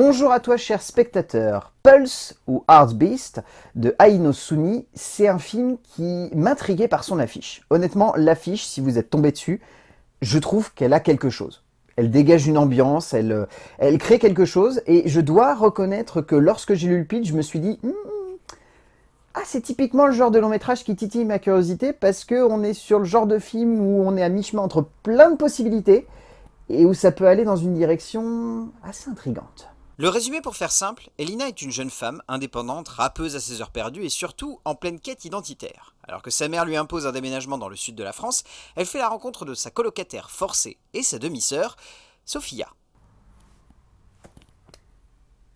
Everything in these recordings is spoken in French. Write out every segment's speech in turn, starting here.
Bonjour à toi cher spectateur. Pulse ou Beast de Aino Suni, c'est un film qui m'intriguait par son affiche. Honnêtement, l'affiche, si vous êtes tombé dessus, je trouve qu'elle a quelque chose. Elle dégage une ambiance, elle, euh, crée quelque chose, et je dois reconnaître que lorsque j'ai lu le pitch, je me suis dit... Hmm, ah, c'est typiquement le genre de long métrage qui titille ma curiosité parce qu'on est sur le genre de film où on est à mi-chemin entre plein de possibilités et où ça peut aller dans une direction assez intrigante. Le résumé pour faire simple, Elina est une jeune femme, indépendante, rappeuse à ses heures perdues et surtout en pleine quête identitaire. Alors que sa mère lui impose un déménagement dans le sud de la France, elle fait la rencontre de sa colocataire forcée et sa demi-sœur, Sophia.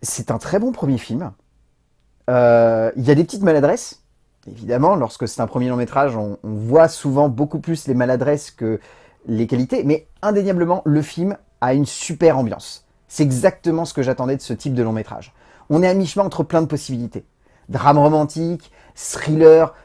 C'est un très bon premier film. Euh, il y a des petites maladresses, évidemment, lorsque c'est un premier long métrage, on, voit souvent beaucoup plus les maladresses que les qualités, mais indéniablement, le film a une super ambiance. C'est exactement ce que j'attendais de ce type de long métrage. On est à mi-chemin entre plein de possibilités. Drame romantique, thriller,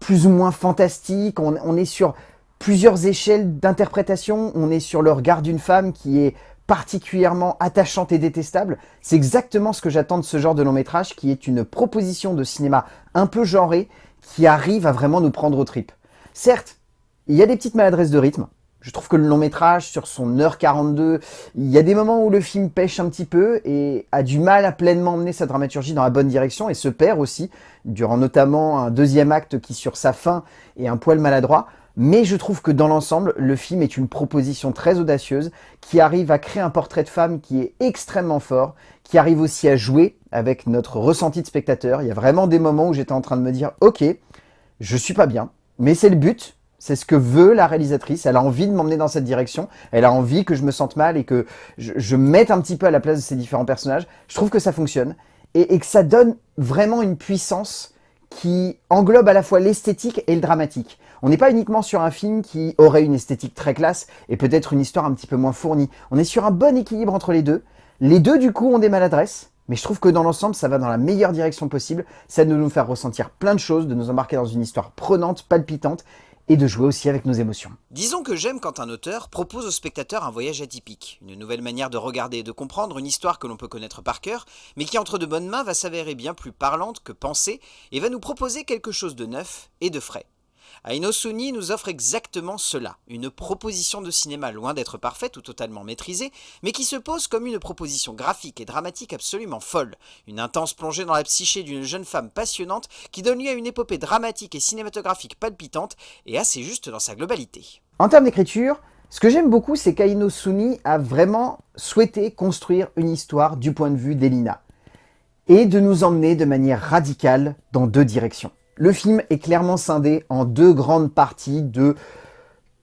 plus ou moins fantastique, on, est sur plusieurs échelles d'interprétation, on est sur le regard d'une femme qui est particulièrement attachante et détestable. C'est exactement ce que j'attends de ce genre de long métrage qui est une proposition de cinéma un peu genré qui arrive à vraiment nous prendre au trip. Certes, il y a des petites maladresses de rythme. Je trouve que le long métrage, sur son heure 42, il y a des moments où le film pêche un petit peu et a du mal à pleinement mener sa dramaturgie dans la bonne direction et se perd aussi, durant notamment un deuxième acte qui, sur sa fin, est un poil maladroit. Mais je trouve que dans l'ensemble, le film est une proposition très audacieuse qui arrive à créer un portrait de femme qui est extrêmement fort, qui arrive aussi à jouer avec notre ressenti de spectateur. Il y a vraiment des moments où j'étais en train de me dire « Ok, je suis pas bien, mais c'est le but, c'est ce que veut la réalisatrice. Elle a envie de m'emmener dans cette direction. Elle a envie que je me sente mal et que je, mette un petit peu à la place de ces différents personnages. Je trouve que ça fonctionne et, et que ça donne vraiment une puissance qui englobe à la fois l'esthétique et le dramatique. On n'est pas uniquement sur un film qui aurait une esthétique très classe et peut-être une histoire un petit peu moins fournie. On est sur un bon équilibre entre les deux. Les deux, du coup, ont des maladresses, mais je trouve que dans l'ensemble, ça va dans la meilleure direction possible. Ça de nous faire ressentir plein de choses, de nous embarquer dans une histoire prenante, palpitante, et de jouer aussi avec nos émotions. Disons que j'aime quand un auteur propose au spectateur un voyage atypique, une nouvelle manière de regarder et de comprendre une histoire que l'on peut connaître par cœur, mais qui entre de bonnes mains va s'avérer bien plus parlante que pensée et va nous proposer quelque chose de neuf et de frais. Aino Suni nous offre exactement cela, une proposition de cinéma loin d'être parfaite ou totalement maîtrisée, mais qui se pose comme une proposition graphique et dramatique absolument folle, une intense plongée dans la psyché d'une jeune femme passionnante qui donne lieu à une épopée dramatique et cinématographique palpitante et assez juste dans sa globalité. En termes d'écriture, ce que j'aime beaucoup, c'est qu'Aino Suni a vraiment souhaité construire une histoire du point de vue d'Elina et de nous emmener de manière radicale dans deux directions. Le film est clairement scindé en deux grandes parties de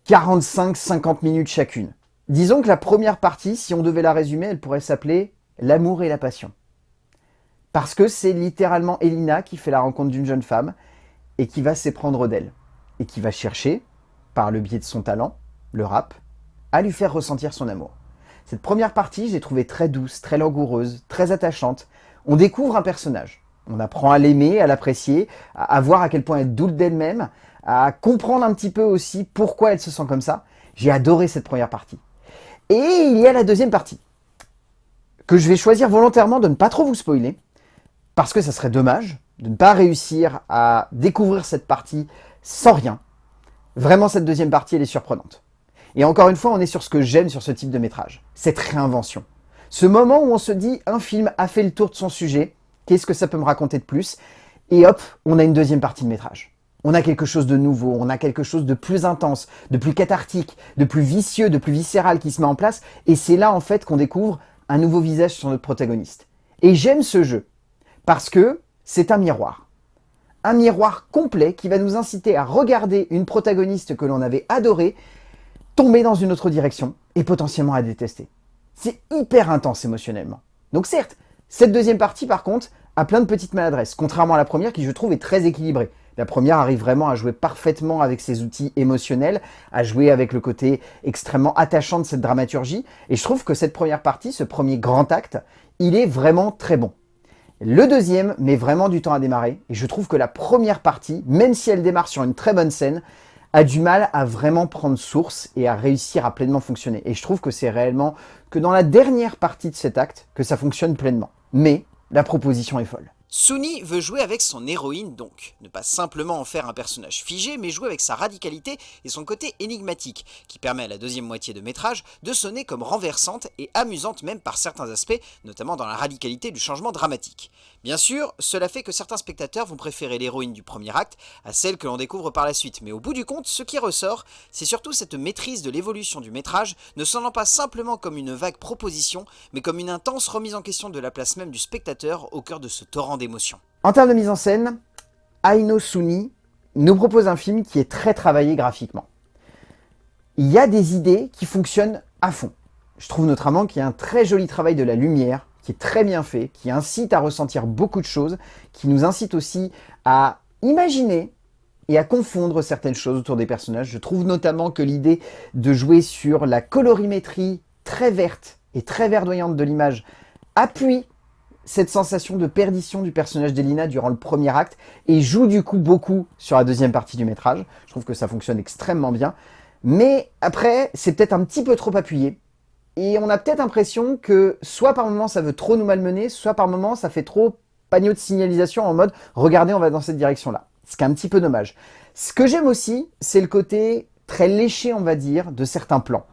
45-50 minutes chacune. Disons que la première partie, si on devait la résumer, elle pourrait s'appeler « L'amour et la passion ». Parce que c'est littéralement Elina qui fait la rencontre d'une jeune femme et qui va s'éprendre d'elle. Et qui va chercher, par le biais de son talent, le rap, à lui faire ressentir son amour. Cette première partie, j'ai trouvé très douce, très langoureuse, très attachante. On découvre un personnage. On apprend à l'aimer, à l'apprécier, à, voir à quel point elle doute d'elle-même, à comprendre un petit peu aussi pourquoi elle se sent comme ça. J'ai adoré cette première partie. Et il y a la deuxième partie, que je vais choisir volontairement de ne pas trop vous spoiler, parce que ça serait dommage de ne pas réussir à découvrir cette partie sans rien. Vraiment, cette deuxième partie, elle est surprenante. Et encore une fois, on est sur ce que j'aime sur ce type de métrage, cette réinvention. Ce moment où on se dit, un film a fait le tour de son sujet, Qu'est-ce que ça peut me raconter de plus Et hop, on a une deuxième partie de métrage. On a quelque chose de nouveau, on a quelque chose de plus intense, de plus cathartique, de plus vicieux, de plus viscéral qui se met en place. Et c'est là, en fait, qu'on découvre un nouveau visage sur notre protagoniste. Et j'aime ce jeu, parce que c'est un miroir. Un miroir complet qui va nous inciter à regarder une protagoniste que l'on avait adorée tomber dans une autre direction et potentiellement à détester. C'est hyper intense émotionnellement. Donc certes, cette deuxième partie, par contre, a plein de petites maladresses, contrairement à la première qui, je trouve, est très équilibrée. La première arrive vraiment à jouer parfaitement avec ses outils émotionnels, à jouer avec le côté extrêmement attachant de cette dramaturgie. Et je trouve que cette première partie, ce premier grand acte, il est vraiment très bon. Le deuxième met vraiment du temps à démarrer. Et je trouve que la première partie, même si elle démarre sur une très bonne scène, a du mal à vraiment prendre source et à réussir à pleinement fonctionner. Et je trouve que c'est réellement que dans la dernière partie de cet acte que ça fonctionne pleinement. Mais la proposition est folle. Suni veut jouer avec son héroïne donc, ne pas simplement en faire un personnage figé, mais jouer avec sa radicalité et son côté énigmatique, qui permet à la deuxième moitié de métrage de sonner comme renversante et amusante même par certains aspects, notamment dans la radicalité du changement dramatique. Bien sûr, cela fait que certains spectateurs vont préférer l'héroïne du premier acte à celle que l'on découvre par la suite, mais au bout du compte, ce qui ressort, c'est surtout cette maîtrise de l'évolution du métrage, ne sonnant pas simplement comme une vague proposition, mais comme une intense remise en question de la place même du spectateur au cœur de ce torrent en termes de mise en scène, Aino Suni nous propose un film qui est très travaillé graphiquement. Il y a des idées qui fonctionnent à fond. Je trouve notamment qu'il y a un très joli travail de la lumière, qui est très bien fait, qui incite à ressentir beaucoup de choses, qui nous incite aussi à imaginer et à confondre certaines choses autour des personnages. Je trouve notamment que l'idée de jouer sur la colorimétrie très verte et très verdoyante de l'image appuie cette sensation de perdition du personnage d'Elina durant le premier acte et joue du coup beaucoup sur la deuxième partie du métrage. Je trouve que ça fonctionne extrêmement bien. Mais après, c'est peut-être un petit peu trop appuyé. Et on a peut-être l'impression que soit par moment ça veut trop nous malmener, soit par moment ça fait trop panneau de signalisation en mode « regardez, on va dans cette direction-là ». Ce qui est un petit peu dommage. Ce que j'aime aussi, c'est le côté très léché, on va dire, de certains plans.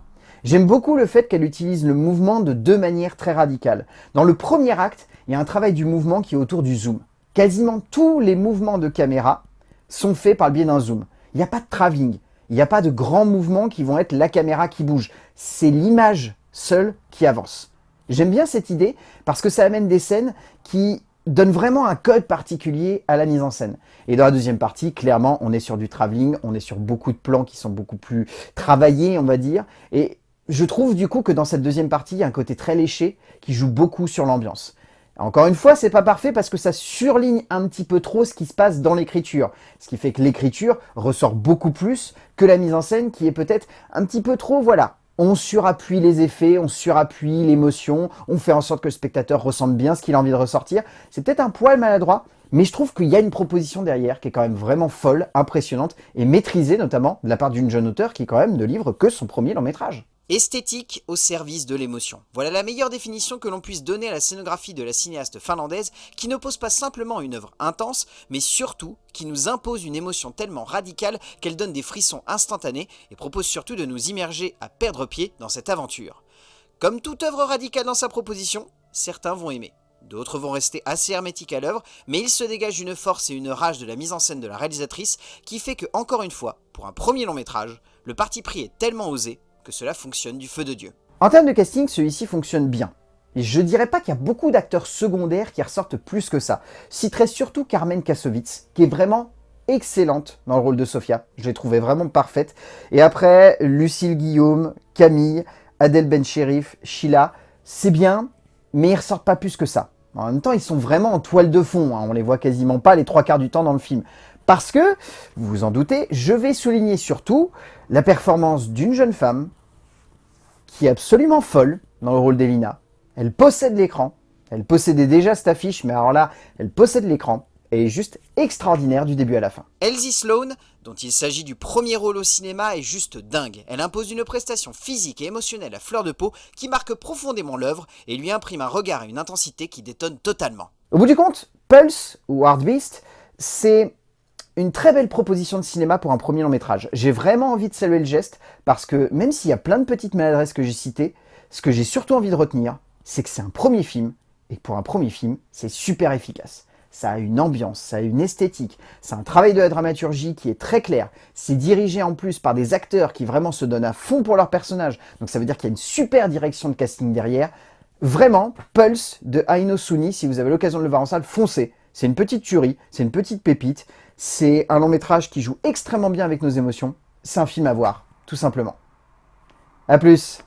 J'aime beaucoup le fait qu'elle utilise le mouvement de deux manières très radicales. Dans le premier acte, il y a un travail du mouvement qui est autour du zoom. Quasiment tous les mouvements de caméra sont faits par le biais d'un zoom. Il n'y a pas de travelling, il n'y a pas de grands mouvements qui vont être la caméra qui bouge. C'est l'image seule qui avance. J'aime bien cette idée parce que ça amène des scènes qui donnent vraiment un code particulier à la mise en scène. Et dans la deuxième partie, clairement, on est sur du travelling, on est sur beaucoup de plans qui sont beaucoup plus travaillés, on va dire. Et je trouve du coup que dans cette deuxième partie, il y a un côté très léché qui joue beaucoup sur l'ambiance. Encore une fois, c'est pas parfait parce que ça surligne un petit peu trop ce qui se passe dans l'écriture. Ce qui fait que l'écriture ressort beaucoup plus que la mise en scène qui est peut-être un petit peu trop, voilà. On surappuie les effets, on surappuie l'émotion, on fait en sorte que le spectateur ressente bien ce qu'il a envie de ressortir. C'est peut-être un poil maladroit, mais je trouve qu'il y a une proposition derrière qui est quand même vraiment folle, impressionnante et maîtrisée notamment de la part d'une jeune auteure qui quand même ne livre que son premier long métrage. Esthétique au service de l'émotion. Voilà la meilleure définition que l'on puisse donner à la scénographie de la cinéaste finlandaise qui n'oppose pas simplement une œuvre intense, mais surtout qui nous impose une émotion tellement radicale qu'elle donne des frissons instantanés et propose surtout de nous immerger à perdre pied dans cette aventure. Comme toute œuvre radicale dans sa proposition, certains vont aimer. D'autres vont rester assez hermétiques à l'œuvre, mais il se dégage une force et une rage de la mise en scène de la réalisatrice qui fait que, encore une fois, pour un premier long métrage, le parti pris est tellement osé cela fonctionne du feu de Dieu. En termes de casting, celui-ci fonctionne bien. Et je dirais pas qu'il y a beaucoup d'acteurs secondaires qui ressortent plus que ça. Citerai surtout Carmen Kassovitz, qui est vraiment excellente dans le rôle de Sofia. Je l'ai trouvée vraiment parfaite. Et après, Lucille Guillaume, Camille, Adèle Bencherif, Sheila, c'est bien, mais ils ressortent pas plus que ça. En même temps, ils sont vraiment en toile de fond. Hein. On les voit quasiment pas les trois quarts du temps dans le film. Parce que, vous vous en doutez, je vais souligner surtout la performance d'une jeune femme qui est absolument folle dans le rôle d'Elina. Elle possède l'écran. Elle possédait déjà cette affiche, mais alors là, elle possède l'écran. Elle est juste extraordinaire du début à la fin. Elsie Sloan, dont il s'agit du premier rôle au cinéma, est juste dingue. Elle impose une prestation physique et émotionnelle à fleur de peau qui marque profondément l'œuvre et lui imprime un regard et une intensité qui détonnent totalement. Au bout du compte, Pulse, ou Hard Beast, c'est une très belle proposition de cinéma pour un premier long métrage. J'ai vraiment envie de saluer le geste parce que même s'il y a plein de petites maladresses que j'ai citées, ce que j'ai surtout envie de retenir, c'est que c'est un premier film et pour un premier film, c'est super efficace. Ça a une ambiance, ça a une esthétique, c'est un travail de la dramaturgie qui est très clair. C'est dirigé en plus par des acteurs qui vraiment se donnent à fond pour leur personnage. Donc ça veut dire qu'il y a une super direction de casting derrière. Vraiment, Pulse de Aino Suni, si vous avez l'occasion de le voir en salle, foncez. C'est une petite tuerie, c'est une petite pépite. C'est un long métrage qui joue extrêmement bien avec nos émotions. C'est un film à voir, tout simplement. A plus